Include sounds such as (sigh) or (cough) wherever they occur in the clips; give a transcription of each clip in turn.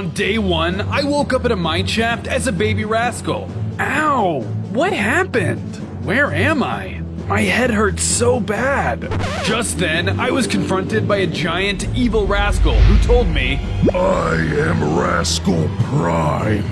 On day one, I woke up in a mine shaft as a baby rascal. Ow! What happened? Where am I? My head hurts so bad. Just then, I was confronted by a giant evil rascal who told me, I am Rascal Prime,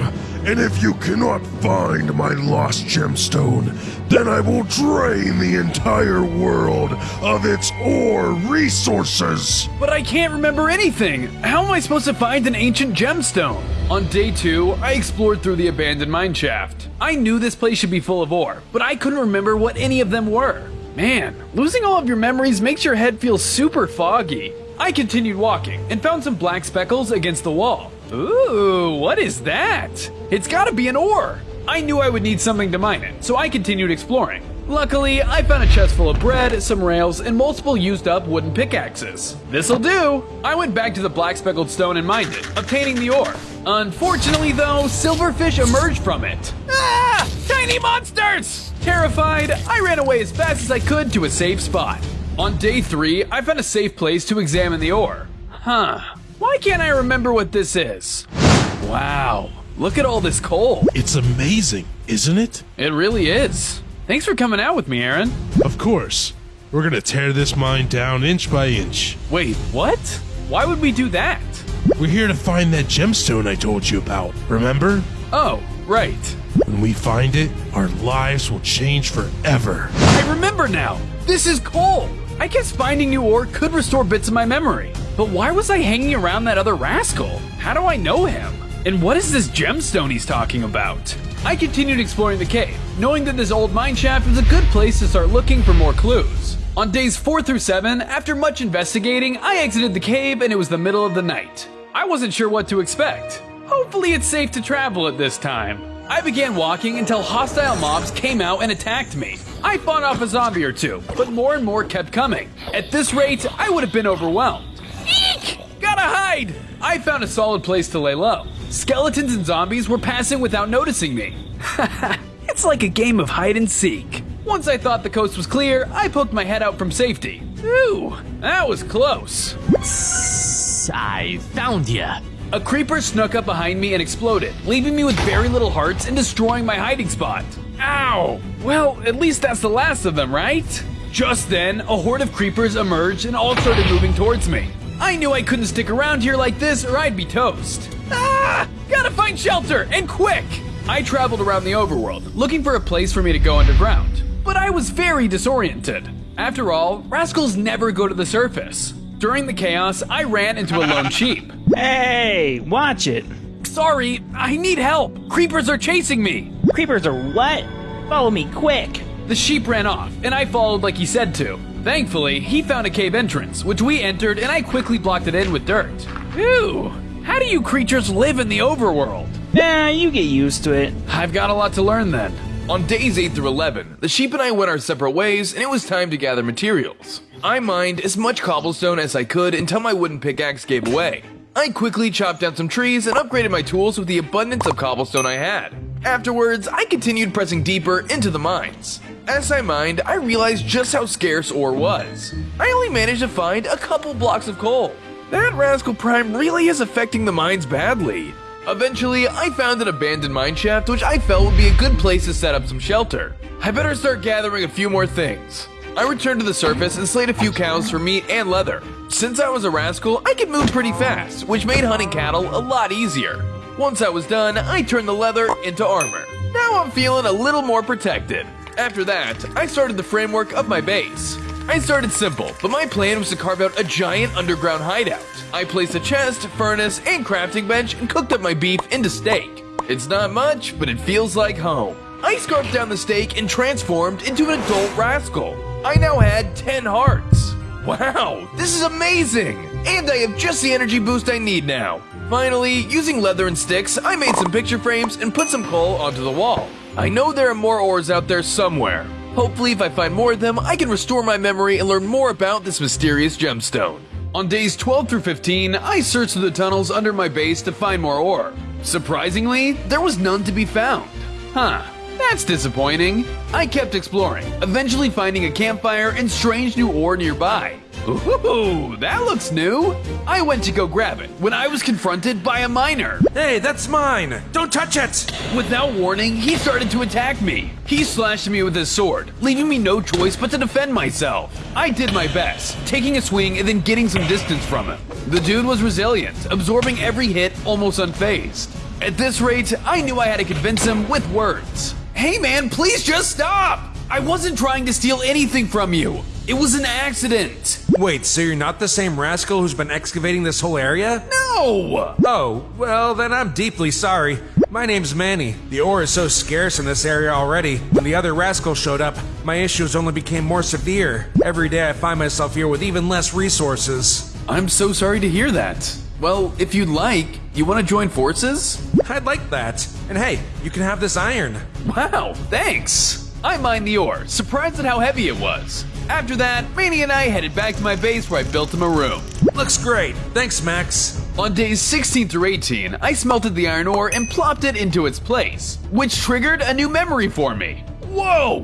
and if you cannot find my lost gemstone, then I will drain the entire world of its ore resources. But I can't remember anything. How am I supposed to find an ancient gemstone? On day two, I explored through the abandoned mine shaft. I knew this place should be full of ore, but I couldn't remember what any of them were. Man, losing all of your memories makes your head feel super foggy. I continued walking and found some black speckles against the wall. Ooh, what is that? It's gotta be an ore. I knew I would need something to mine it, so I continued exploring. Luckily, I found a chest full of bread, some rails, and multiple used up wooden pickaxes. This'll do! I went back to the black speckled stone and mined it, obtaining the ore. Unfortunately, though, silverfish emerged from it. Ah! Tiny monsters! Terrified, I ran away as fast as I could to a safe spot. On day three, I found a safe place to examine the ore. Huh. Why can't I remember what this is? Wow. Look at all this coal. It's amazing, isn't it? It really is. Thanks for coming out with me, Aaron. Of course. We're gonna tear this mine down inch by inch. Wait, what? Why would we do that? We're here to find that gemstone I told you about, remember? Oh, right. When we find it, our lives will change forever. I remember now. This is coal. I guess finding new ore could restore bits of my memory. But why was I hanging around that other rascal? How do I know him? And what is this gemstone he's talking about? I continued exploring the cave, knowing that this old mine shaft was a good place to start looking for more clues. On days 4 through 7, after much investigating, I exited the cave and it was the middle of the night. I wasn't sure what to expect. Hopefully, it's safe to travel at this time. I began walking until hostile mobs came out and attacked me. I fought off a zombie or two, but more and more kept coming. At this rate, I would have been overwhelmed. Gotta hide! I found a solid place to lay low. Skeletons and zombies were passing without noticing me. (laughs) it's like a game of hide and seek. Once I thought the coast was clear, I poked my head out from safety. Ooh, that was close. I found ya. A creeper snuck up behind me and exploded, leaving me with very little hearts and destroying my hiding spot. Ow! Well, at least that's the last of them, right? Just then, a horde of creepers emerged and all started moving towards me. I knew I couldn't stick around here like this or I'd be toast. Ah! Gotta find shelter, and quick! I traveled around the overworld, looking for a place for me to go underground. But I was very disoriented. After all, rascals never go to the surface. During the chaos, I ran into a lone sheep. Hey, watch it. Sorry, I need help. Creepers are chasing me. Creepers are what? Follow me quick. The sheep ran off, and I followed like he said to. Thankfully, he found a cave entrance, which we entered, and I quickly blocked it in with dirt. Ew! How do you creatures live in the overworld? Nah, you get used to it. I've got a lot to learn then. On days 8 through 11, the sheep and I went our separate ways, and it was time to gather materials. I mined as much cobblestone as I could until my wooden pickaxe gave way. I quickly chopped down some trees and upgraded my tools with the abundance of cobblestone I had. Afterwards, I continued pressing deeper into the mines. As I mined, I realized just how scarce ore was. I only managed to find a couple blocks of coal. That Rascal Prime really is affecting the mines badly. Eventually, I found an abandoned mine shaft which I felt would be a good place to set up some shelter. I better start gathering a few more things. I returned to the surface and slayed a few cows for meat and leather. Since I was a rascal, I could move pretty fast, which made hunting cattle a lot easier. Once I was done, I turned the leather into armor. Now I'm feeling a little more protected. After that, I started the framework of my base. I started simple, but my plan was to carve out a giant underground hideout. I placed a chest, furnace, and crafting bench and cooked up my beef into steak. It's not much, but it feels like home. I scarfed down the steak and transformed into an adult rascal. I now had 10 hearts. Wow, this is amazing! And I have just the energy boost I need now. Finally, using leather and sticks, I made some picture frames and put some coal onto the wall. I know there are more ores out there somewhere. Hopefully, if I find more of them, I can restore my memory and learn more about this mysterious gemstone. On days 12 through 15, I searched through the tunnels under my base to find more ore. Surprisingly, there was none to be found. Huh, that's disappointing. I kept exploring, eventually finding a campfire and strange new ore nearby. Ooh, that looks new. I went to go grab it when I was confronted by a miner. Hey, that's mine! Don't touch it! Without warning, he started to attack me. He slashed me with his sword, leaving me no choice but to defend myself. I did my best, taking a swing and then getting some distance from him. The dude was resilient, absorbing every hit almost unfazed. At this rate, I knew I had to convince him with words. Hey man, please just stop! I wasn't trying to steal anything from you. It was an accident. Wait, so you're not the same rascal who's been excavating this whole area? No! Oh, well, then I'm deeply sorry. My name's Manny. The ore is so scarce in this area already. When the other rascal showed up, my issues only became more severe. Every day I find myself here with even less resources. I'm so sorry to hear that. Well, if you'd like, you want to join forces? I'd like that. And hey, you can have this iron. Wow, thanks! I mined the ore, surprised at how heavy it was. After that, Manny and I headed back to my base where I built him a room. Looks great. Thanks, Max. On days 16 through 18, I smelted the iron ore and plopped it into its place, which triggered a new memory for me. Whoa!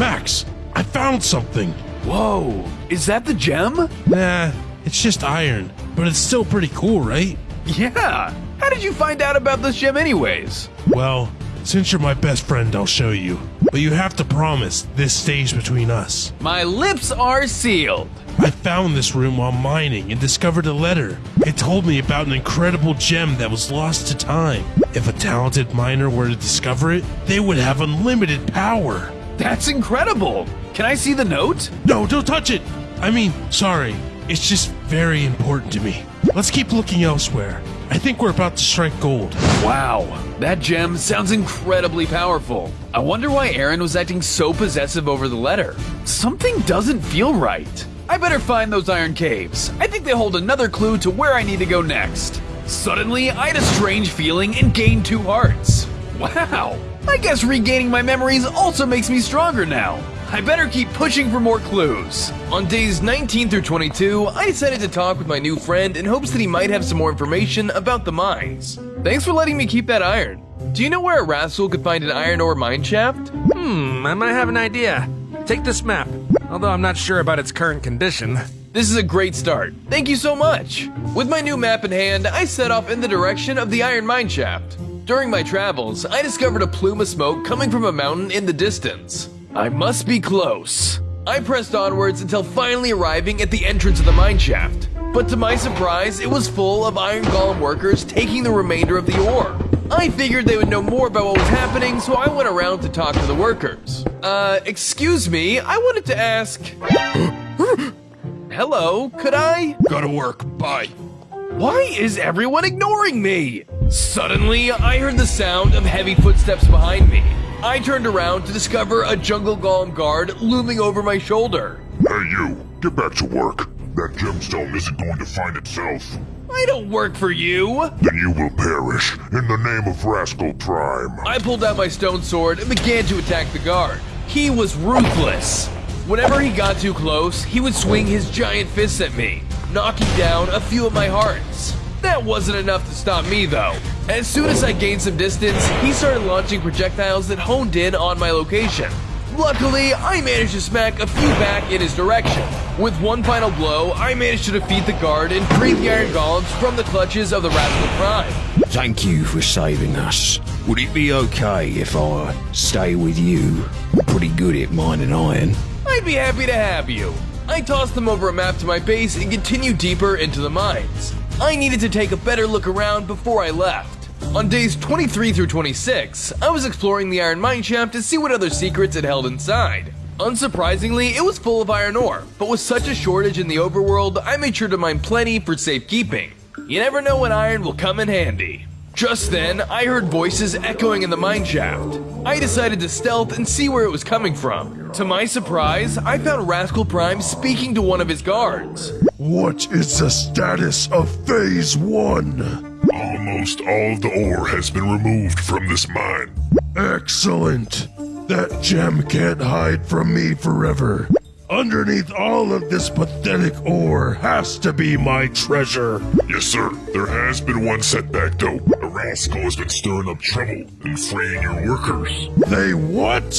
Max, I found something. Whoa! Is that the gem? Nah, it's just iron, but it's still pretty cool, right? Yeah! How did you find out about this gem, anyways? Well, since you're my best friend, I'll show you. But you have to promise this stays between us. My lips are sealed. I found this room while mining and discovered a letter. It told me about an incredible gem that was lost to time. If a talented miner were to discover it, they would have unlimited power. That's incredible! Can I see the note? No, don't touch it! I mean, sorry. It's just very important to me. Let's keep looking elsewhere. I think we're about to strike gold. Wow, that gem sounds incredibly powerful. I wonder why Aaron was acting so possessive over the letter. Something doesn't feel right. I better find those iron caves. I think they hold another clue to where I need to go next. Suddenly, I had a strange feeling and gained two hearts. Wow, I guess regaining my memories also makes me stronger now. I better keep pushing for more clues. On days 19 through 22, I decided to talk with my new friend in hopes that he might have some more information about the mines. Thanks for letting me keep that iron. Do you know where a rascal could find an iron ore mine shaft? Hmm, I might have an idea. Take this map, although I'm not sure about its current condition. This is a great start. Thank you so much. With my new map in hand, I set off in the direction of the iron mine shaft. During my travels, I discovered a plume of smoke coming from a mountain in the distance. I must be close. I pressed onwards until finally arriving at the entrance of the mine shaft. But to my surprise, it was full of Iron Golem workers taking the remainder of the ore. I figured they would know more about what was happening, so I went around to talk to the workers. Uh, excuse me, I wanted to ask. Hello, could I? Gotta work. Bye. Why is everyone ignoring me? Suddenly, I heard the sound of heavy footsteps behind me. I turned around to discover a jungle golem guard looming over my shoulder. Hey, you. Get back to work. That gemstone isn't going to find itself. I don't work for you. Then you will perish in the name of Rascal Prime. I pulled out my stone sword and began to attack the guard. He was ruthless. Whenever he got too close, he would swing his giant fists at me, knocking down a few of my hearts. That wasn't enough to stop me, though. As soon as I gained some distance, he started launching projectiles that honed in on my location. Luckily, I managed to smack a few back in his direction. With one final blow, I managed to defeat the guard and free the Iron Golems from the clutches of the Rascal Prime. Thank you for saving us. Would it be okay if I stay with you? I'm pretty good at mining iron. I'd be happy to have you. I tossed them over a map to my base and continued deeper into the mines. I needed to take a better look around before I left. On days 23 through 26, I was exploring the iron mine shaft to see what other secrets it held inside. Unsurprisingly, it was full of iron ore, but with such a shortage in the overworld, I made sure to mine plenty for safekeeping. You never know when iron will come in handy. Just then, I heard voices echoing in the mine shaft. I decided to stealth and see where it was coming from. To my surprise, I found Rascal Prime speaking to one of his guards. What is the status of Phase 1? Almost all of the ore has been removed from this mine. Excellent. That gem can't hide from me forever. Underneath all of this pathetic ore has to be my treasure. Yes, sir. There has been one setback, though. A rascal has been stirring up trouble and freeing your workers. They what?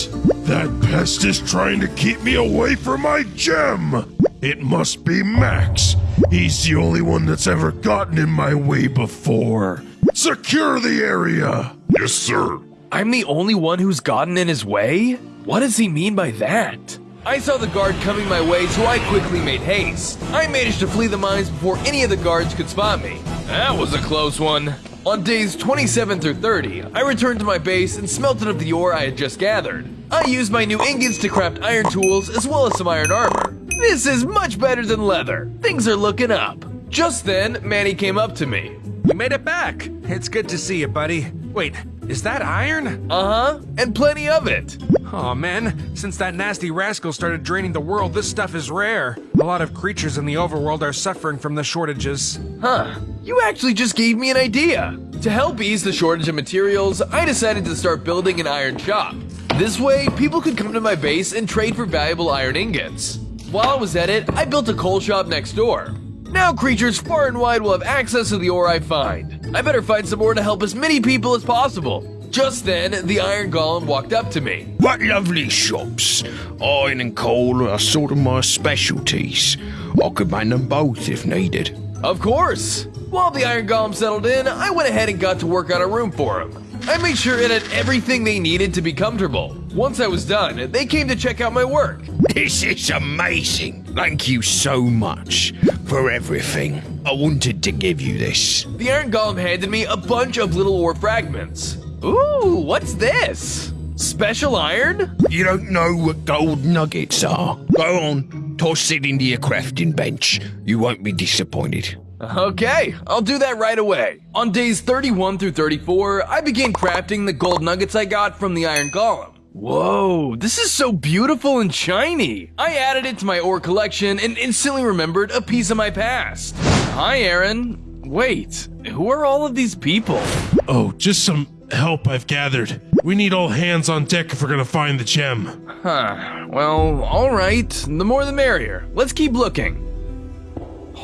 That pest is trying to keep me away from my gem. It must be Max. He's the only one that's ever gotten in my way before. Secure the area! Yes, sir. I'm the only one who's gotten in his way? What does he mean by that? I saw the guard coming my way, so I quickly made haste. I managed to flee the mines before any of the guards could spot me. That was a close one. On days 27 through 30, I returned to my base and smelted up the ore I had just gathered. I used my new ingots to craft iron tools as well as some iron armor. This is much better than leather. Things are looking up. Just then, Manny came up to me. You made it back. It's good to see you, buddy. Wait, is that iron? Uh huh, and plenty of it. Oh man, since that nasty rascal started draining the world, this stuff is rare. A lot of creatures in the overworld are suffering from the shortages. Huh, you actually just gave me an idea. To help ease the shortage of materials, I decided to start building an iron shop. This way, people could come to my base and trade for valuable iron ingots. While I was at it, I built a coal shop next door. Now creatures far and wide will have access to the ore I find. I better find some ore to help as many people as possible. Just then, the Iron Golem walked up to me. What lovely shops. Iron and coal are sort of my specialties. I could man them both if needed. Of course! While the Iron Golem settled in, I went ahead and got to work on a room for him. I made sure it had everything they needed to be comfortable. Once I was done, they came to check out my work. This is amazing. Thank you so much for everything. I wanted to give you this. The Iron Golem handed me a bunch of little ore fragments. Ooh, what's this? Special iron? You don't know what gold nuggets are. Go on, toss it into your crafting bench. You won't be disappointed. Okay, I'll do that right away. On days 31 through 34, I began crafting the gold nuggets I got from the Iron Golem. Whoa, this is so beautiful and shiny. I added it to my ore collection and instantly remembered a piece of my past. Hi, Aaron. Wait, who are all of these people? Oh, just some help I've gathered. We need all hands on deck if we're gonna find the gem. Huh, well, alright. The more the merrier. Let's keep looking.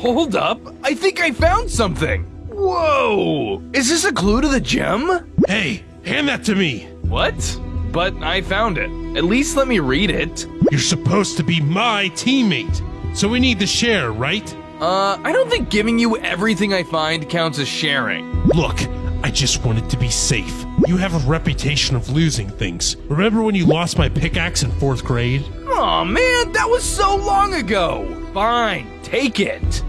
Hold up, I think I found something. Whoa! Is this a clue to the gem? Hey, hand that to me. What? But I found it. At least let me read it. You're supposed to be my teammate. So we need to share, right? Uh, I don't think giving you everything I find counts as sharing. Look, I just wanted to be safe. You have a reputation of losing things. Remember when you lost my pickaxe in fourth grade? Aw, oh, man, that was so long ago. Fine, take it.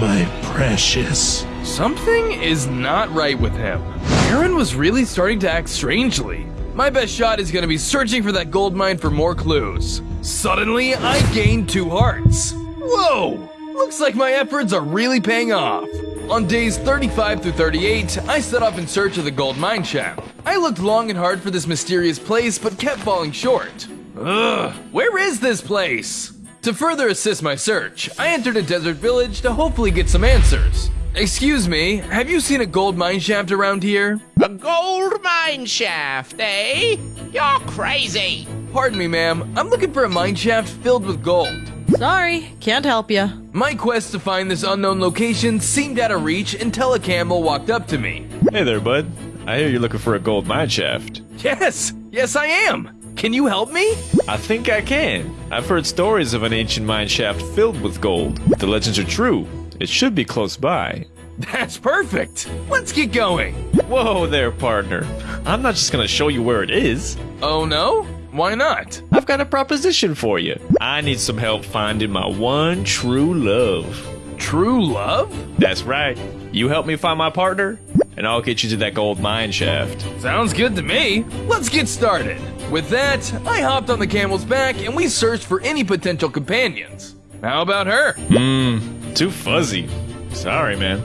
My precious. Something is not right with him. Aaron was really starting to act strangely. My best shot is gonna be searching for that gold mine for more clues. Suddenly, I gained two hearts. Whoa! Looks like my efforts are really paying off. On days 35 through 38, I set off in search of the gold mine shaft. I looked long and hard for this mysterious place, but kept falling short. Ugh, where is this place? To further assist my search, I entered a desert village to hopefully get some answers. Excuse me, have you seen a gold mine shaft around here? A gold mine shaft, eh? You're crazy. Pardon me, ma'am. I'm looking for a mine shaft filled with gold. Sorry, can't help you. My quest to find this unknown location seemed out of reach until a camel walked up to me. Hey there, bud. I hear you're looking for a gold mine shaft. Yes, yes, I am. Can you help me? I think I can. I've heard stories of an ancient mine shaft filled with gold. If the legends are true, it should be close by. That's perfect. Let's get going. Whoa there, partner. I'm not just gonna show you where it is. Oh no? Why not? I've got a proposition for you. I need some help finding my one true love. True love? That's right. You help me find my partner, and I'll get you to that gold mine shaft. Sounds good to me. Let's get started. With that, I hopped on the camel's back and we searched for any potential companions. How about her? Hmm, too fuzzy. Sorry, man.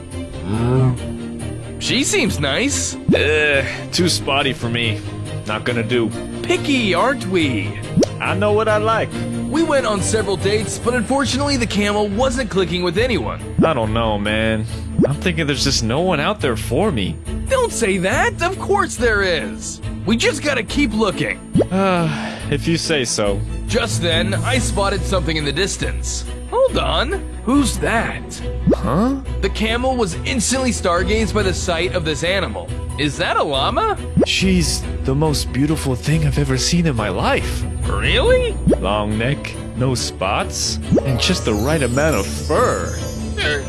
She seems nice. Ugh, too spotty for me. Not gonna do. Picky, aren't we? I know what I like. We went on several dates, but unfortunately the camel wasn't clicking with anyone. I don't know, man. I'm thinking there's just no one out there for me. Don't say that. Of course there is. We just gotta keep looking. Uh, (sighs) if you say so. Just then, I spotted something in the distance. Hold on. Who's that? Huh? The camel was instantly stargazed by the sight of this animal. Is that a llama? She's the most beautiful thing I've ever seen in my life. Really? Long neck, no spots, and just the right amount of fur. Er.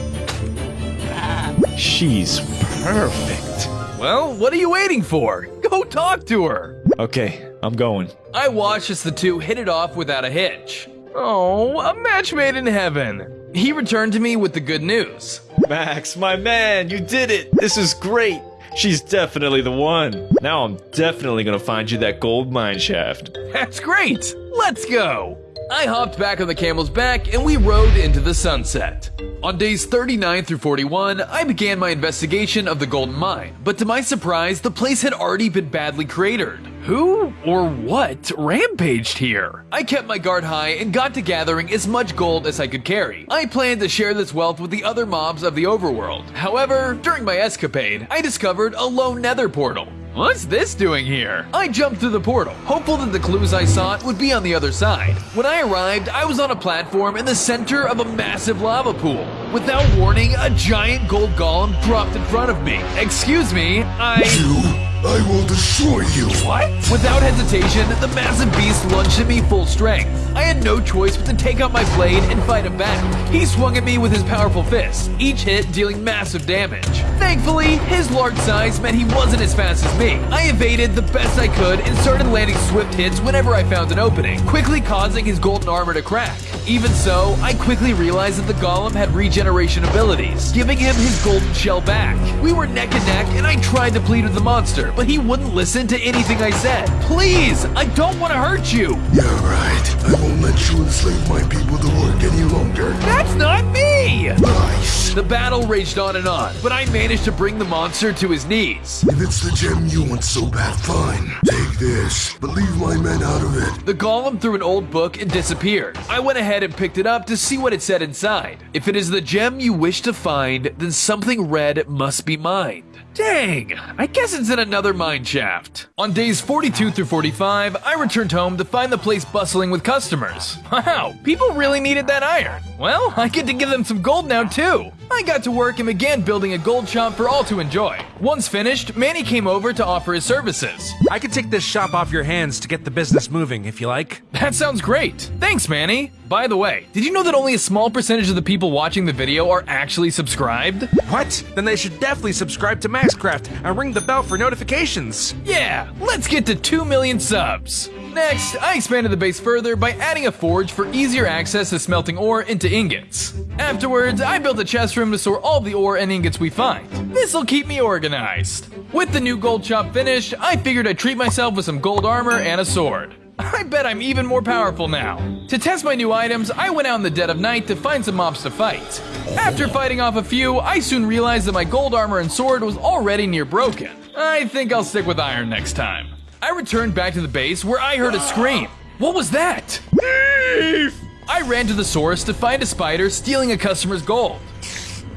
She's perfect. Well, what are you waiting for? Go talk to her. Okay, I'm going. I watched as the two hit it off without a hitch. Oh, a match made in heaven. He returned to me with the good news. Max, my man, you did it! This is great! She's definitely the one. Now I'm definitely gonna find you that gold mine shaft. That's great! Let's go! I hopped back on the camel's back and we rode into the sunset. On days 39 through 41, I began my investigation of the golden mine, but to my surprise, the place had already been badly cratered. Who or what rampaged here? I kept my guard high and got to gathering as much gold as I could carry. I planned to share this wealth with the other mobs of the overworld. However, during my escapade, I discovered a lone nether portal. What's this doing here? I jumped through the portal, hopeful that the clues I sought would be on the other side. When I arrived, I was on a platform in the center of a massive lava pool. Without warning, a giant gold golem dropped in front of me. Excuse me, I. I will destroy you. What? Without hesitation, the massive beast lunged at me full strength. I had no choice but to take out my blade and fight him back. He swung at me with his powerful fists, each hit dealing massive damage. Thankfully, his large size meant he wasn't as fast as me. I evaded the best I could and started landing swift hits whenever I found an opening, quickly causing his golden armor to crack. Even so, I quickly realized that the golem had regeneration abilities, giving him his golden shell back. We were neck and neck, and I tried to plead with the monster, but he wouldn't listen to anything I said. Please, I don't want to hurt you. Yeah, right. I won't let you enslave my people to work any longer. That's not me! Nice. The battle raged on and on, but I managed to bring the monster to his knees. If it's the gem you want so bad, fine. Take this, but leave my men out of it. The golem threw an old book and disappeared. I went ahead and picked it up to see what it said inside. If it is the gem you wish to find, then something red must be mined. Dang, I guess it's in another mine shaft. On days 42 through 45, I returned home to find the place bustling with customers. (laughs) Wow, people really needed that iron. Well, I get to give them some gold now too. I got to work and began building a gold shop for all to enjoy. Once finished, Manny came over to offer his services. I could take this shop off your hands to get the business moving, if you like. (laughs) That sounds great. Thanks, Manny. By the way, did you know that only a small percentage of the people watching the video are actually subscribed? What? Then they should definitely subscribe to Maxcraft and ring the bell for notifications. Yeah, let's get to 2 million subs. Next, I expanded the base further by adding a forge for easier access to smelting ore into ingots. Afterwards, I built a chest room to store all the ore and ingots we find. This'll keep me organized. With the new gold shop finished, I figured I'd treat myself with some gold armor and a sword. (laughs) I bet I'm even more powerful now. To test my new items, I went out in the dead of night to find some mobs to fight. After fighting off a few, I soon realized that my gold armor and sword was already near broken. I think I'll stick with iron next time. I returned back to the base where I heard a scream. What was that? Thief! I ran to the source to find a spider stealing a customer's gold.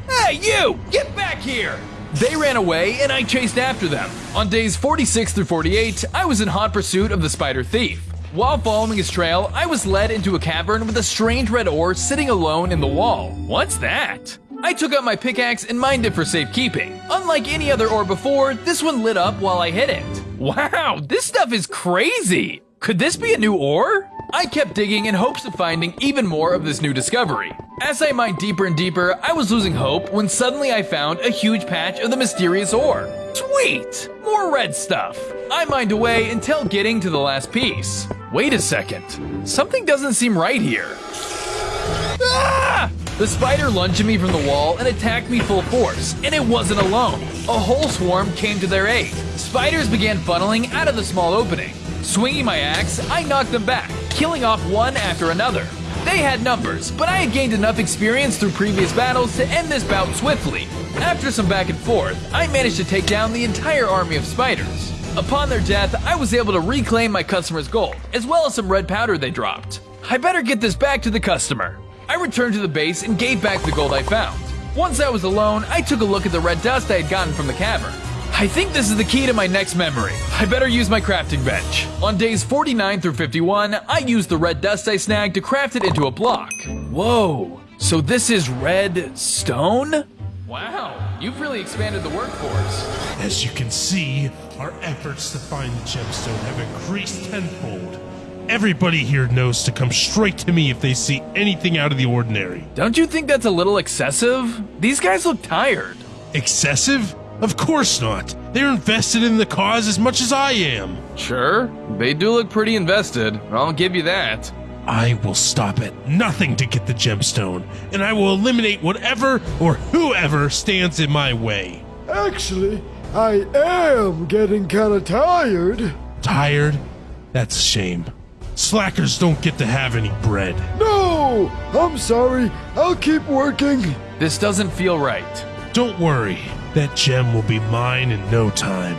Hey, you! Get back here! They ran away and I chased after them. On days 46 through 48, I was in hot pursuit of the spider thief. While following his trail, I was led into a cavern with a strange red ore sitting alone in the wall. What's that? I took out my pickaxe and mined it for safekeeping. Unlike any other ore before, this one lit up while I hit it. Wow, this stuff is crazy! Could this be a new ore? I kept digging in hopes of finding even more of this new discovery. As I mined deeper and deeper, I was losing hope when suddenly I found a huge patch of the mysterious ore. Sweet! More red stuff. I mined away until getting to the last piece. Wait a second. Something doesn't seem right here. Ah! The spider lunged at me from the wall and attacked me full force, and it wasn't alone. A whole swarm came to their aid. Spiders began funneling out of the small opening. Swinging my axe, I knocked them back, killing off one after another. They had numbers, but I had gained enough experience through previous battles to end this bout swiftly. After some back and forth, I managed to take down the entire army of spiders. Upon their death, I was able to reclaim my customer's gold, as well as some red powder they dropped. I better get this back to the customer. I returned to the base and gave back the gold I found. Once I was alone, I took a look at the red dust I had gotten from the cavern. I think this is the key to my next memory. I better use my crafting bench. On days 49 through 51, I used the red dust I snagged to craft it into a block. Whoa, so this is redstone? Wow, you've really expanded the workforce. As you can see, our efforts to find the gemstone have increased tenfold. Everybody here knows to come straight to me if they see anything out of the ordinary. Don't you think that's a little excessive? These guys look tired. Excessive? Of course not. They're invested in the cause as much as I am. Sure, they do look pretty invested. I'll give you that. I will stop at nothing to get the gemstone, and I will eliminate whatever or whoever stands in my way. Actually, I am getting kinda tired. Tired? That's a shame. Slackers don't get to have any bread. No! I'm sorry. I'll keep working. This doesn't feel right. Don't worry. That gem will be mine in no time.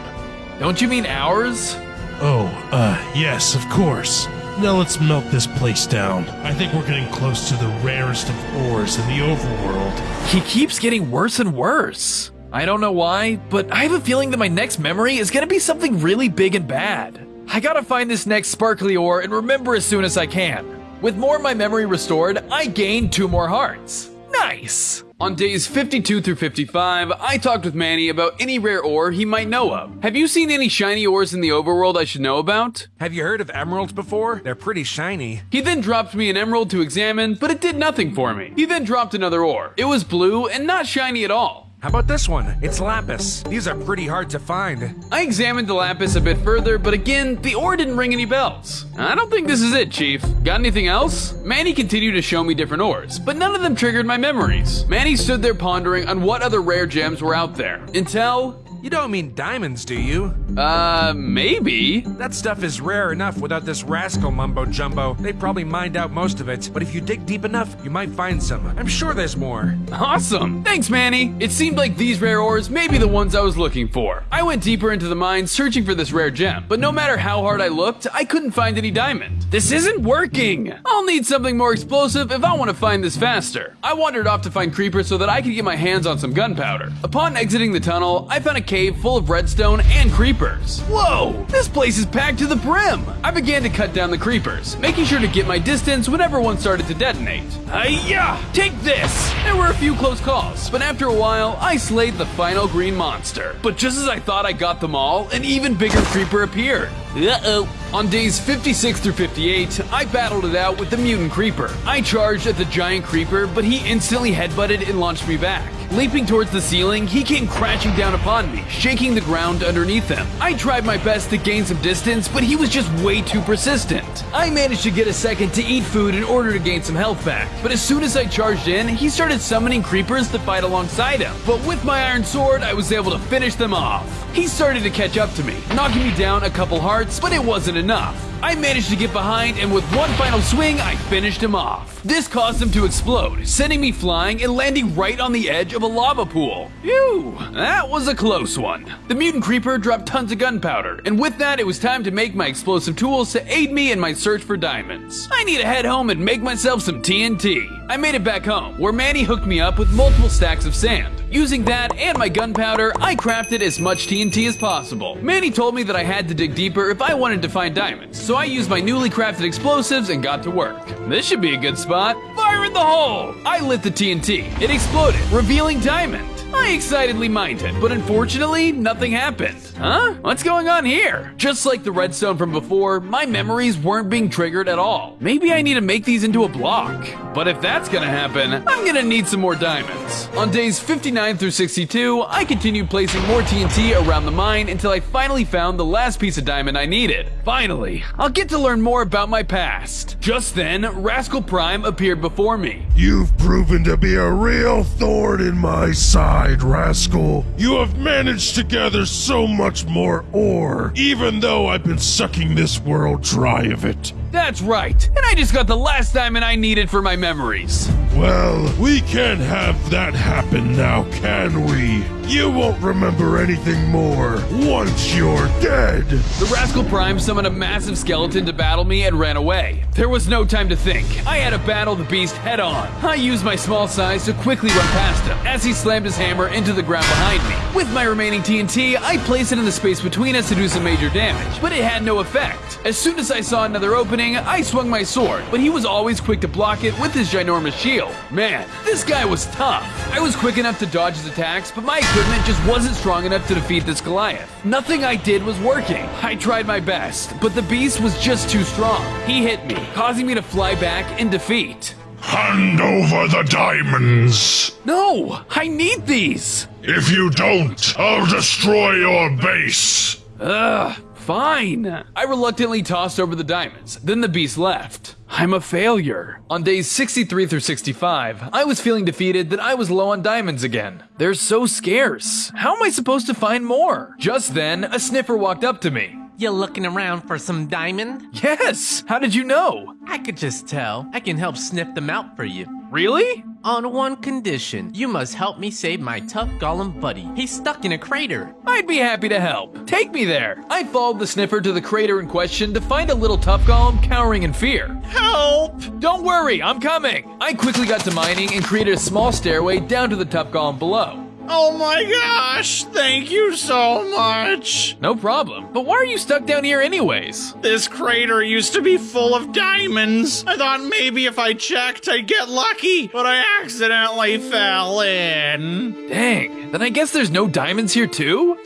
Don't you mean ours? Oh, uh, yes, of course. Now let's melt this place down. I think we're getting close to the rarest of ores in the overworld. He keeps getting worse and worse. I don't know why, but I have a feeling that my next memory is gonna be something really big and bad. I gotta find this next sparkly ore and remember as soon as I can. With more of my memory restored, I gained two more hearts. Nice! On days 52 through 55, I talked with Manny about any rare ore he might know of. Have you seen any shiny ores in the overworld I should know about? Have you heard of emeralds before? They're pretty shiny. He then dropped me an emerald to examine, but it did nothing for me. He then dropped another ore. It was blue and not shiny at all. How about this one? It's lapis. These are pretty hard to find. I examined the lapis a bit further, but again, the ore didn't ring any bells. I don't think this is it, Chief. Got anything else? Manny continued to show me different ores, but none of them triggered my memories. Manny stood there pondering on what other rare gems were out there. Until You don't mean diamonds, do you? Uh, maybe. That stuff is rare enough without this rascal mumbo jumbo. They probably mined out most of it, but if you dig deep enough, you might find some. I'm sure there's more. Awesome. Thanks, Manny. It seemed like these rare ores may be the ones I was looking for. I went deeper into the mine searching for this rare gem, but no matter how hard I looked, I couldn't find any diamond. This isn't working. I'll need something more explosive if I want to find this faster. I wandered off to find creepers so that I could get my hands on some gunpowder. Upon exiting the tunnel, I found a cave full of redstone and creepers. Whoa, this place is packed to the brim. I began to cut down the creepers, making sure to get my distance whenever one started to detonate. Hiya! Take this! There were a few close calls, but after a while, I slayed the final green monster. But just as I thought I got them all, an even bigger creeper appeared. Uh-oh. On days 56 through 58, I battled it out with the mutant creeper. I charged at the giant creeper, but he instantly headbutted and launched me back. Leaping towards the ceiling, he came crashing down upon me, shaking the ground underneath him. I tried my best to gain some distance, but he was just way too persistent. I managed to get a second to eat food in order to gain some health back, but as soon as I charged in, he started summoning creepers to fight alongside him. But with my iron sword, I was able to finish them off. He started to catch up to me, knocking me down a couple hearts, but it wasn't enough. I managed to get behind, and with one final swing, I finished him off. This caused him to explode, sending me flying and landing right on the edge of a lava pool. Phew, that was a close one. The mutant creeper dropped tons of gunpowder, and with that, it was time to make my explosive tools to aid me in my search for diamonds. I need to head home and make myself some TNT. I made it back home, where Manny hooked me up with multiple stacks of sand. Using that and my gunpowder, I crafted as much TNT as possible. Manny told me that I had to dig deeper if I wanted to find diamonds, so I used my newly crafted explosives and got to work. This should be a good spot. Fire in the hole! I lit the TNT. It exploded, revealing diamond. I excitedly mined it, but unfortunately, nothing happened. Huh? What's going on here? Just like the redstone from before, my memories weren't being triggered at all. Maybe I need to make these into a block. But if that's gonna happen, I'm gonna need some more diamonds. On days 59 through 62, I continued placing more TNT around the mine until I finally found the last piece of diamond I needed. Finally, I'll get to learn more about my past. Just then, Rascal Prime appeared before me. You've proven to be a real thorn in my side, rascal. You have managed to gather so much more ore, even though I've been sucking this world dry of it. That's right, and I just got the last diamond I needed for my memories. Well, we can't have that happen now, can we? You won't remember anything more once you're dead. The Rascal Prime summoned a massive skeleton to battle me and ran away. There was no time to think. I had to battle the beast head on. I used my small size to quickly run past him as he slammed his hammer into the ground behind me. With my remaining TNT, I placed it in the space between us to do some major damage, but it had no effect. As soon as I saw another opening, I swung my sword, but he was always quick to block it with his ginormous shield. Man, this guy was tough. I was quick enough to dodge his attacks, but my equipment just wasn't strong enough to defeat this Goliath. Nothing I did was working. I tried my best, but the beast was just too strong. He hit me, causing me to fly back in defeat. Hand over the diamonds. No, I need these. If you don't, I'll destroy your base. Ugh, fine. I reluctantly tossed over the diamonds. Then the beast left. I'm a failure. On days 63 through 65, I was feeling defeated that I was low on diamonds again. They're so scarce. How am I supposed to find more? Just then, a sniffer walked up to me. You looking around for some diamond? Yes! How did you know? I could just tell. I can help sniff them out for you. Really? On one condition. You must help me save my tough golem buddy. He's stuck in a crater. I'd be happy to help. Take me there. I followed the sniffer to the crater in question to find a little tough golem cowering in fear. Help! Don't worry, I'm coming. I quickly got to mining and created a small stairway down to the tough golem below. Oh my gosh, thank you so much. No problem. But why are you stuck down here anyways? This crater used to be full of diamonds. I thought maybe if I checked, I'd get lucky, but I accidentally fell in. Dang, then I guess there's no diamonds here too?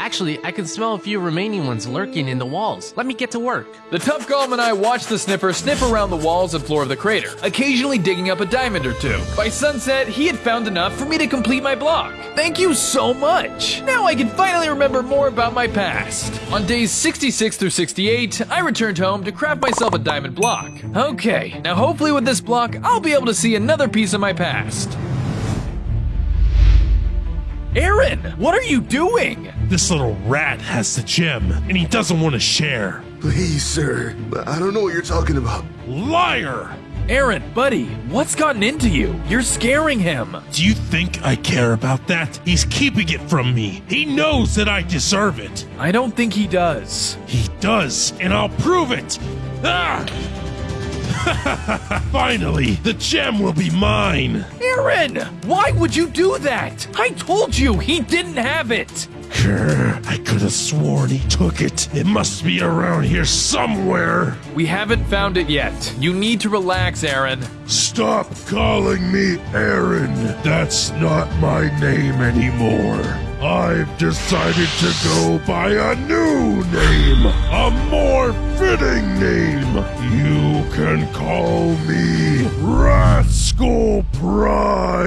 Actually, I can smell a few remaining ones lurking in the walls. Let me get to work. The tough golem and I watched the sniffer sniff around the walls and floor of the crater, occasionally digging up a diamond or two. By sunset, he had found enough for me to complete my block. Thank you so much! Now I can finally remember more about my past. On days 66 through 68, I returned home to craft myself a diamond block. Okay, now hopefully with this block, I'll be able to see another piece of my past. Aaron, what are you doing? This little rat has the gem, and he doesn't want to share. Please, sir. I don't know what you're talking about. Liar! Aaron, buddy, what's gotten into you? You're scaring him. Do you think I care about that? He's keeping it from me. He knows that I deserve it. I don't think he does. He does, and I'll prove it. Ah! (laughs) Finally, the gem will be mine. Aaron, why would you do that? I told you he didn't have it. Grr, I could have sworn he took it. It must be around here somewhere. We haven't found it yet. You need to relax, Aaron. Stop calling me Aaron. That's not my name anymore. I've decided to go by a new name, a more fitting name. You can call me Rascal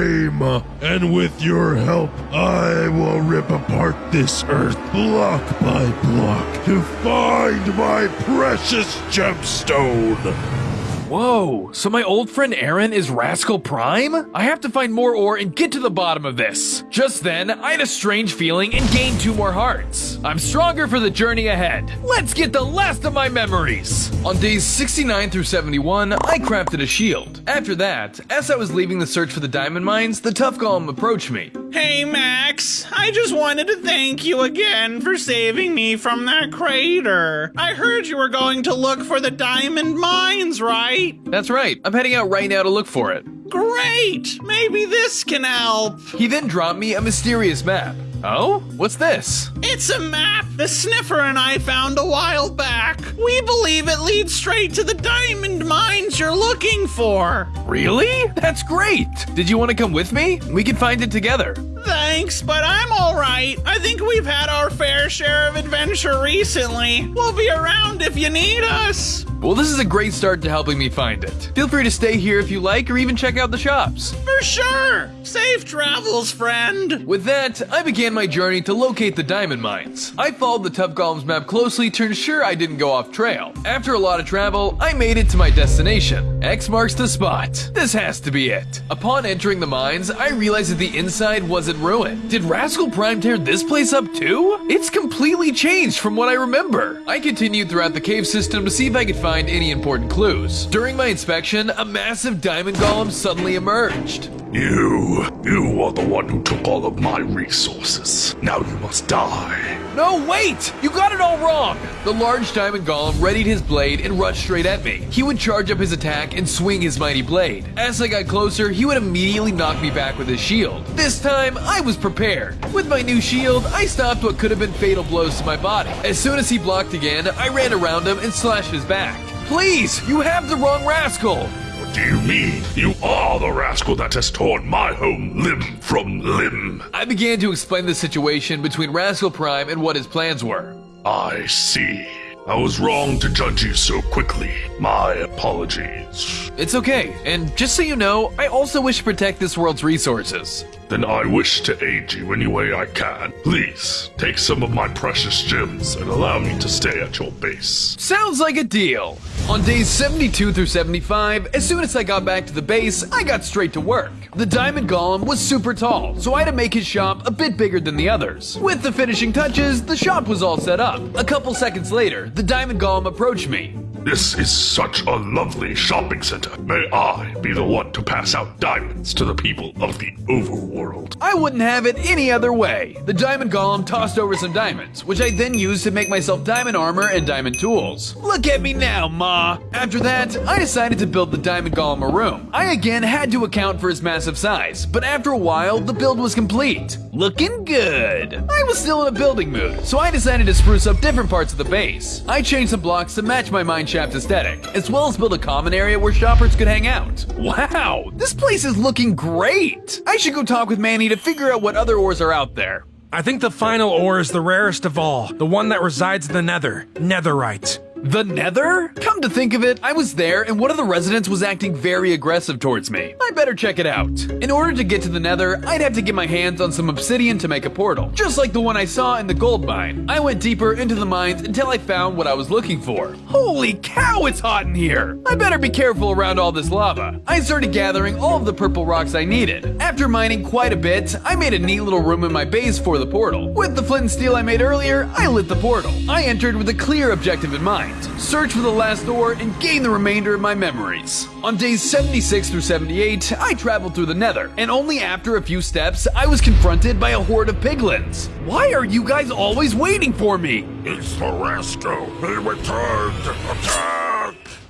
And with your help, I will rip apart this earth block by block to find my precious gemstone. Whoa, so my old friend Aaron is Rascal Prime? I have to find more ore and get to the bottom of this. Just then, I had a strange feeling and gained two more hearts. I'm stronger for the journey ahead. Let's get the last of my memories. On days 69 through 71, I crafted a shield. After that, as I was leaving the search for the diamond mines, the tough golem approached me. Hey, Max. I just wanted to thank you again for saving me from that crater. I heard you were going to look for the diamond mines, right? That's right. I'm heading out right now to look for it. Great! Maybe this can help. He then dropped me a mysterious map. Oh? What's this? It's a map the sniffer and I found a while back. We believe it leads straight to the diamond mines you're looking for. Really? That's great! Did you want to come with me? We can find it together. Thanks, but I'm alright. I think we've had our fair share of adventure recently. We'll be around if you need us. Well, this is a great start to helping me find it. Feel free to stay here if you like, or even check out the shops. For sure. Safe travels, friend. With that, I began my journey to locate the diamond mines. I followed the Tough Golem's map closely to ensure I didn't go off trail. After a lot of travel, I made it to my destination. X marks the spot. This has to be it. Upon entering the mines, I realized that the inside ruined. Did Rascal Prime tear this place up too? It's completely changed from what I remember. I continued throughout the cave system to see if I could find any important clues. During my inspection, a massive diamond golem suddenly emerged. You, you are the one who took all of my resources. Now you must die. No, wait! You got it all wrong! The large diamond golem readied his blade and rushed straight at me. He would charge up his attack and swing his mighty blade. As I got closer, he would immediately knock me back with his shield. This time, I was prepared. With my new shield, I stopped what could have been fatal blows to my body. As soon as he blocked again, I ran around him and slashed his back. Please, you have the wrong rascal. What do you mean? You are the rascal that has torn my home limb from limb. I began to explain the situation between Rascal Prime and what his plans were. I see. I was wrong to judge you so quickly. My apologies. It's okay, and just so you know, I also wish to protect this world's resources. Then I wish to aid you any way I can. Please, take some of my precious gems and allow me to stay at your base. Sounds like a deal. On days 72 through 75, as soon as I got back to the base, I got straight to work. The diamond golem was super tall, so I had to make his shop a bit bigger than the others. With the finishing touches, the shop was all set up. A couple seconds later, the diamond golem approached me. This is such a lovely shopping center. May I be the one to pass out diamonds to the people of the overworld? I wouldn't have it any other way. The diamond golem tossed over some diamonds, which I then used to make myself diamond armor and diamond tools. Look at me now, Ma! After that, I decided to build the diamond golem a room. I again had to account for his massive size, but after a while, the build was complete. Looking good. I was still in a building mood, so I decided to spruce up different parts of the base. I changed some blocks to match my mine aesthetic, as well as build a common area where shoppers could hang out. Wow, this place is looking great! I should go talk with Manny to figure out what other ores are out there. I think the final ore is the rarest of all, the one that resides in the nether, netherite. The Nether? Come to think of it, I was there and one of the residents was acting very aggressive towards me. I better check it out. In order to get to the Nether, I'd have to get my hands on some obsidian to make a portal, just like the one I saw in the gold mine. I went deeper into the mines until I found what I was looking for. Holy cow, it's hot in here! I better be careful around all this lava. I started gathering all of the purple rocks I needed. After mining quite a bit, I made a neat little room in my base for the portal. With the flint and steel I made earlier, I lit the portal. I entered with a clear objective in mind search for the last door, and gain the remainder of my memories. On days 76 through 78, I traveled through the nether, and only after a few steps, I was confronted by a horde of piglins. Why are you guys always waiting for me? It's the rascal. He returned. Attack!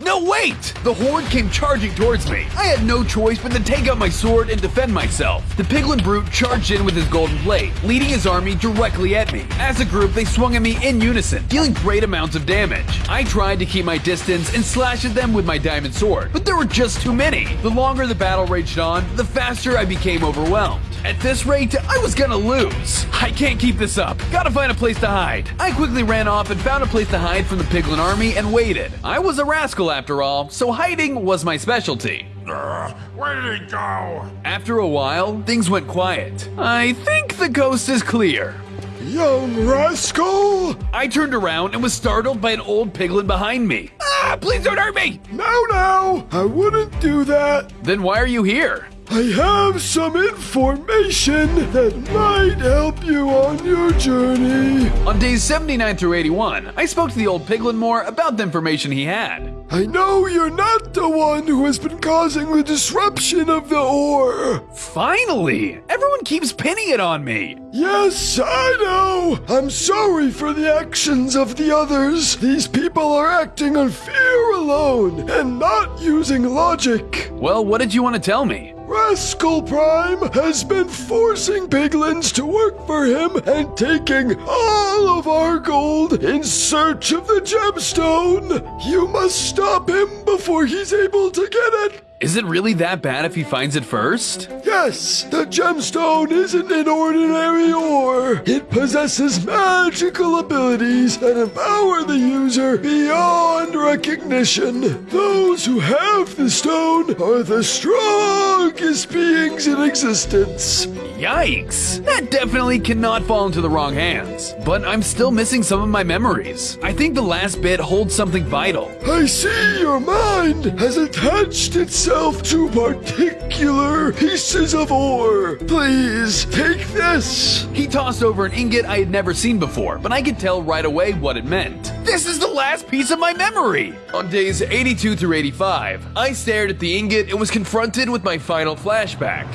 No, wait! The horde came charging towards me. I had no choice but to take out my sword and defend myself. The piglin brute charged in with his golden blade, leading his army directly at me. As a group, they swung at me in unison, dealing great amounts of damage. I tried to keep my distance and slash at them with my diamond sword, but there were just too many. The longer the battle raged on, the faster I became overwhelmed. At this rate, I was gonna lose. I can't keep this up. Gotta find a place to hide. I quickly ran off and found a place to hide from the piglin army and waited. I was a rascal after all, so hiding was my specialty. Uh, where did he go? After a while, things went quiet. I think the coast is clear. Young rascal! I turned around and was startled by an old piglin behind me. Ah, please don't hurt me! No, no, I wouldn't do that. Then why are you here? I have some information that might help you on your journey. On days 79 through 81, I spoke to the old piglin more about the information he had. I know you're not the one who has been causing the disruption of the ore. Finally! Everyone keeps pinning it on me. Yes, I know. I'm sorry for the actions of the others. These people are acting on fear alone and not using logic. Well, what did you want to tell me? Rascal Prime has been forcing piglins to work for him and taking all of our gold in search of the gemstone. You must stop him before he's able to get it. Is it really that bad if he finds it first? Yes, the gemstone isn't an ordinary ore. It possesses magical abilities that empower the user beyond recognition. Those who have the stone are the strongest beings in existence. Yikes! That definitely cannot fall into the wrong hands. But I'm still missing some of my memories. I think the last bit holds something vital. I see your mind has attached itself to particular pieces of ore. Please take this. He tossed over an ingot I had never seen before, but I could tell right away what it meant. This is the last piece of my memory! On days 82 through 85, I stared at the ingot and was confronted with my final flashback.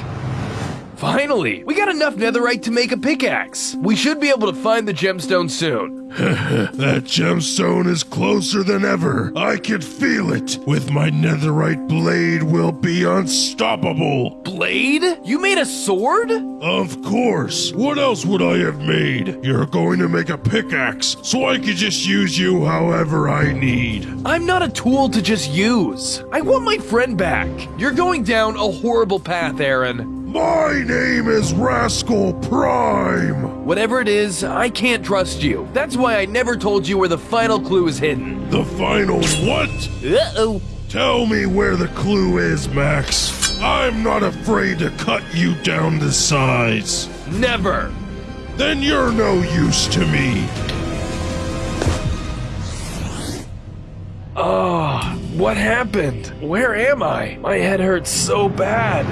Finally, we got enough netherite to make a pickaxe. We should be able to find the gemstone soon. (laughs) that gemstone is closer than ever. I can feel it. With my netherite blade will be unstoppable. Blade? You made a sword? Of course. What else would I have made? You're going to make a pickaxe, so I can just use you however I need. I'm not a tool to just use. I want my friend back. You're going down a horrible path, Aaron. My name is Rascal Prime! Whatever it is, I can't trust you. That's why I never told you where the final clue is hidden. The final what? Uh-oh. Tell me where the clue is, Max. I'm not afraid to cut you down to size. Never. Then you're no use to me. Oh, what happened? Where am I? My head hurts so bad.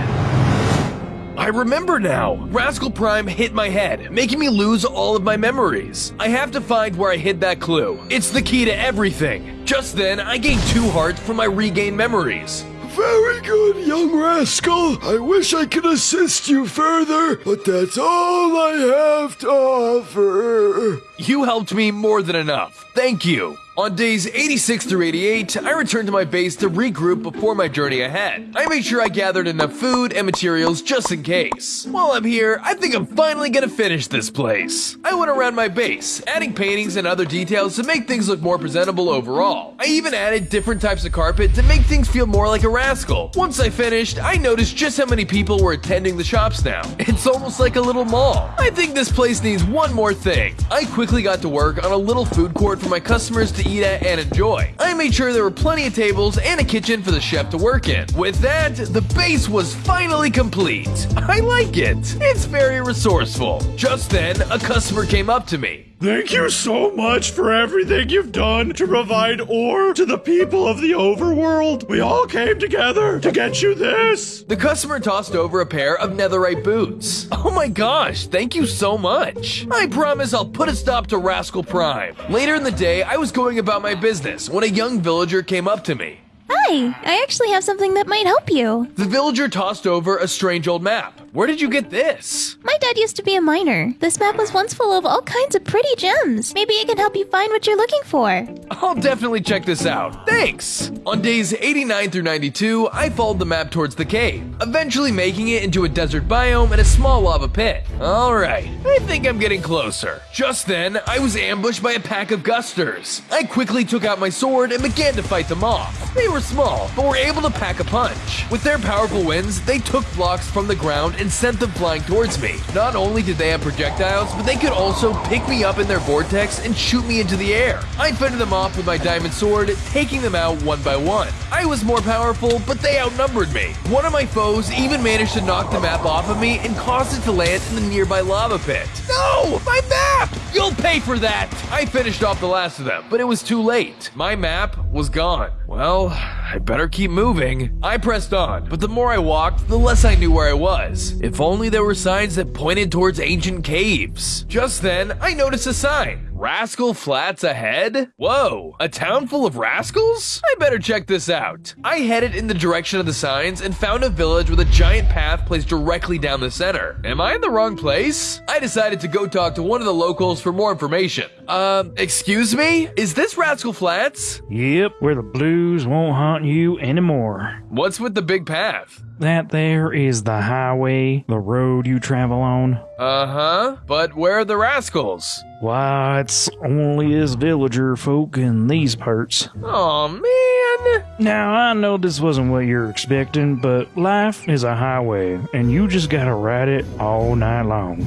I remember now. Rascal Prime hit my head, making me lose all of my memories. I have to find where I hid that clue. It's the key to everything. Just then, I gained two hearts from my regained memories. Very good, young rascal. I wish I could assist you further, but that's all I have to offer. You helped me more than enough. Thank you. On days 86 through 88, I returned to my base to regroup before my journey ahead. I made sure I gathered enough food and materials just in case. While I'm here, I think I'm finally gonna finish this place. I went around my base, adding paintings and other details to make things look more presentable overall. I even added different types of carpet to make things feel more like a rascal. Once I finished, I noticed just how many people were attending the shops now. (laughs) It's almost like a little mall. I think this place needs one more thing. I quickly got to work on a little food court for my customers to eat at and enjoy. I made sure there were plenty of tables and a kitchen for the chef to work in. With that, the base was finally complete. I like it. It's very resourceful. Just then, a customer came up to me. Thank you so much for everything you've done to provide ore to the people of the overworld. We all came together to get you this. The customer tossed over a pair of netherite boots. Oh my gosh, thank you so much. I promise I'll put a stop to Rascal Prime. Later in the day, I was going about my business when a young villager came up to me. Hi, I actually have something that might help you. The villager tossed over a strange old map. Where did you get this? My dad used to be a miner. This map was once full of all kinds of pretty gems. Maybe it can help you find what you're looking for. I'll definitely check this out. Thanks! On days 89 through 92, I followed the map towards the cave, eventually making it into a desert biome and a small lava pit. Alright, I think I'm getting closer. Just then, I was ambushed by a pack of gusters. I quickly took out my sword and began to fight them off. They were small, but were able to pack a punch. With their powerful winds, they took blocks from the ground and sent them flying towards me. Not only did they have projectiles, but they could also pick me up in their vortex and shoot me into the air. I fended them off with my diamond sword, taking them out one by one. I was more powerful, but they outnumbered me. One of my foes even managed to knock the map off of me and caused it to land in the nearby lava pit. No! My map! You'll pay for that! I finished off the last of them, but it was too late. My map was gone. Well, I better keep moving. I pressed on, but the more I walked, the less I knew where I was. If only there were signs that pointed towards ancient caves. Just then, I noticed a sign. Rascal Flats ahead? Whoa, a town full of rascals? I better check this out. I headed in the direction of the signs and found a village with a giant path placed directly down the center. Am I in the wrong place? I decided to go talk to one of the locals for more information. Uh, excuse me? Is this Rascal Flats? Yep, where the blues won't haunt you anymore. What's with the big path? That there is the highway, the road you travel on. Uh huh. But where are the rascals? Why, it's only us villager folk in these parts. Oh man. Now, I know this wasn't what you're expecting, but life is a highway, and you just gotta ride it all night long.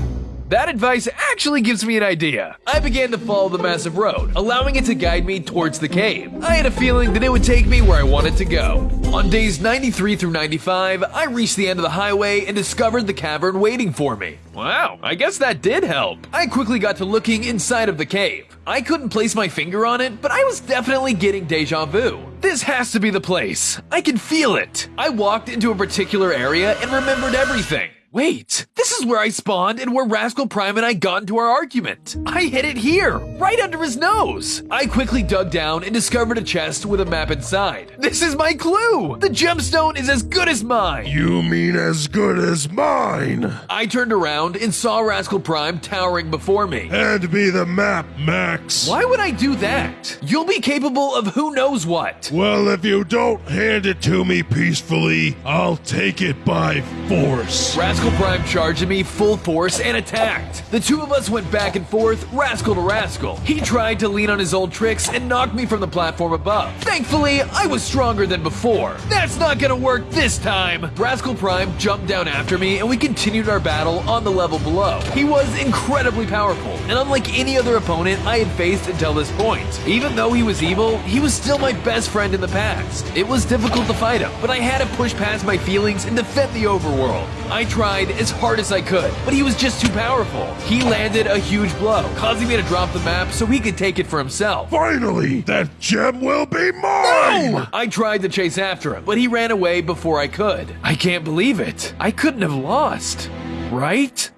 That advice actually gives me an idea. I began to follow the massive road, allowing it to guide me towards the cave. I had a feeling that it would take me where I wanted to go. On days 93 through 95, I reached the end of the highway and discovered the cavern waiting for me. Wow, I guess that did help. I quickly got to looking inside of the cave. I couldn't place my finger on it, but I was definitely getting deja vu. This has to be the place. I can feel it. I walked into a particular area and remembered everything. Wait, this is where I spawned and where Rascal Prime and I got into our argument. I hid it here, right under his nose. I quickly dug down and discovered a chest with a map inside. This is my clue. The gemstone is as good as mine. You mean as good as mine? I turned around and saw Rascal Prime towering before me. Hand me the map, Max. Why would I do that? You'll be capable of who knows what. Well, if you don't hand it to me peacefully, I'll take it by force. Rascal Prime charged at me full force and attacked. The two of us went back and forth, rascal to rascal. He tried to lean on his old tricks and knocked me from the platform above. Thankfully, I was stronger than before. That's not gonna work this time. Rascal Prime jumped down after me and we continued our battle on the level below. He was incredibly powerful, and unlike any other opponent I had faced until this point. Even though he was evil, he was still my best friend in the past. It was difficult to fight him, but I had to push past my feelings and defend the overworld. I tried as hard as I could, but he was just too powerful. He landed a huge blow, causing me to drop the map so he could take it for himself. Finally, that gem will be mine! No! I tried to chase after him, but he ran away before I could. I can't believe it. I couldn't have lost. Right?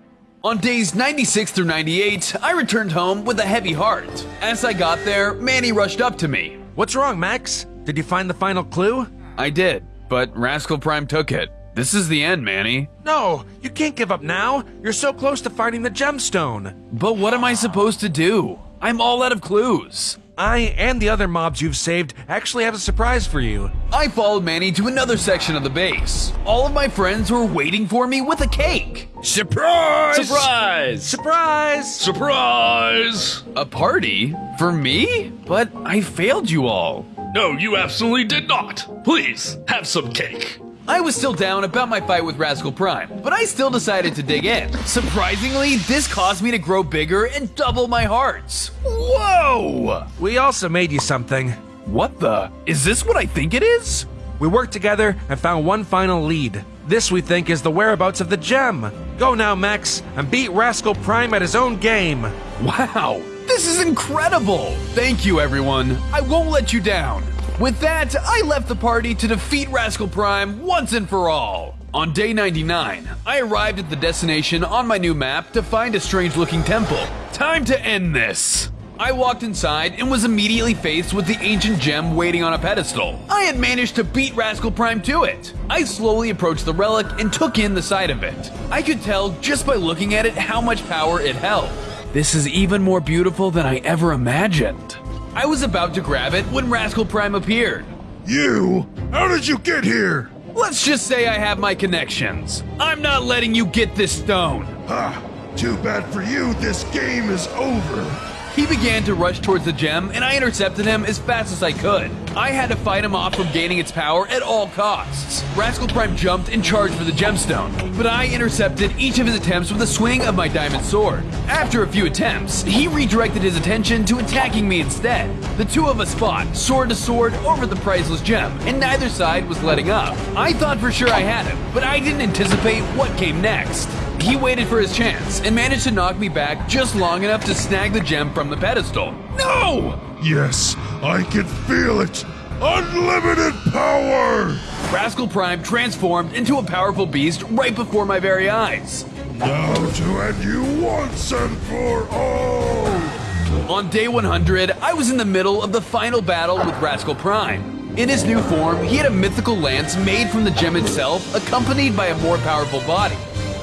On days 96 through 98, I returned home with a heavy heart. As I got there, Manny rushed up to me. What's wrong, Max? Did you find the final clue? I did, but Rascal Prime took it. This is the end, Manny. No, you can't give up now. You're so close to finding the gemstone. But what am I supposed to do? I'm all out of clues. I and the other mobs you've saved actually have a surprise for you. I followed Manny to another section of the base. All of my friends were waiting for me with a cake. Surprise! Surprise! Surprise! Surprise! A party? For me? But I failed you all. No, you absolutely did not. Please, have some cake. I was still down about my fight with Rascal Prime, but I still decided to dig in. Surprisingly, this caused me to grow bigger and double my hearts. Whoa! We also made you something. What the? Is this what I think it is? We worked together and found one final lead. This we think is the whereabouts of the gem. Go now, Max, and beat Rascal Prime at his own game. Wow, this is incredible! Thank you, everyone. I won't let you down. With that, I left the party to defeat Rascal Prime once and for all. On day 99, I arrived at the destination on my new map to find a strange looking temple. Time to end this! I walked inside and was immediately faced with the ancient gem waiting on a pedestal. I had managed to beat Rascal Prime to it. I slowly approached the relic and took in the sight of it. I could tell just by looking at it how much power it held. This is even more beautiful than I ever imagined. I was about to grab it when Rascal Prime appeared. You? How did you get here? Let's just say I have my connections. I'm not letting you get this stone. Ha! Too bad for you, this game is over. He began to rush towards the gem, and I intercepted him as fast as I could. I had to fight him off from gaining its power at all costs. Rascal Prime jumped and charged for the gemstone, but I intercepted each of his attempts with a swing of my diamond sword. After a few attempts, he redirected his attention to attacking me instead. The two of us fought, sword to sword, over the priceless gem, and neither side was letting up. I thought for sure I had him, but I didn't anticipate what came next. He waited for his chance and managed to knock me back just long enough to snag the gem from the pedestal. No! Yes, I can feel it. Unlimited power! Rascal Prime transformed into a powerful beast right before my very eyes. Now to end you once and for all! On day 100, I was in the middle of the final battle with Rascal Prime. In his new form, he had a mythical lance made from the gem itself, accompanied by a more powerful body.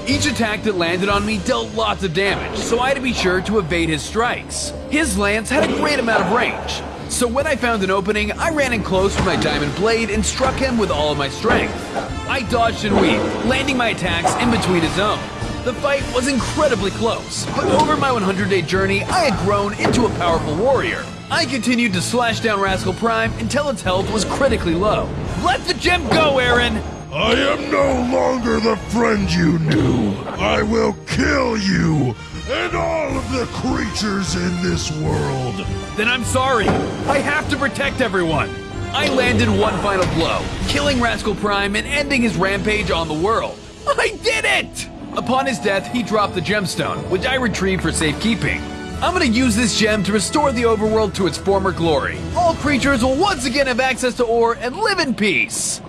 Each attack that landed on me dealt lots of damage, so I had to be sure to evade his strikes. His lance had a great amount of range, so when I found an opening, I ran in close with my diamond blade and struck him with all of my strength. I dodged and weaved, landing my attacks in between his own. The fight was incredibly close, but over my 100 day journey, I had grown into a powerful warrior. I continued to slash down Rascal Prime until its health was critically low. Let the gem go, Aaron! I am no longer the friend you knew. I will kill you and all of the creatures in this world. Then I'm sorry. I have to protect everyone. I landed one final blow, killing Rascal Prime and ending his rampage on the world. I did it! Upon his death, he dropped the gemstone, which I retrieved for safekeeping. I'm gonna use this gem to restore the overworld to its former glory. All creatures will once again have access to ore and live in peace.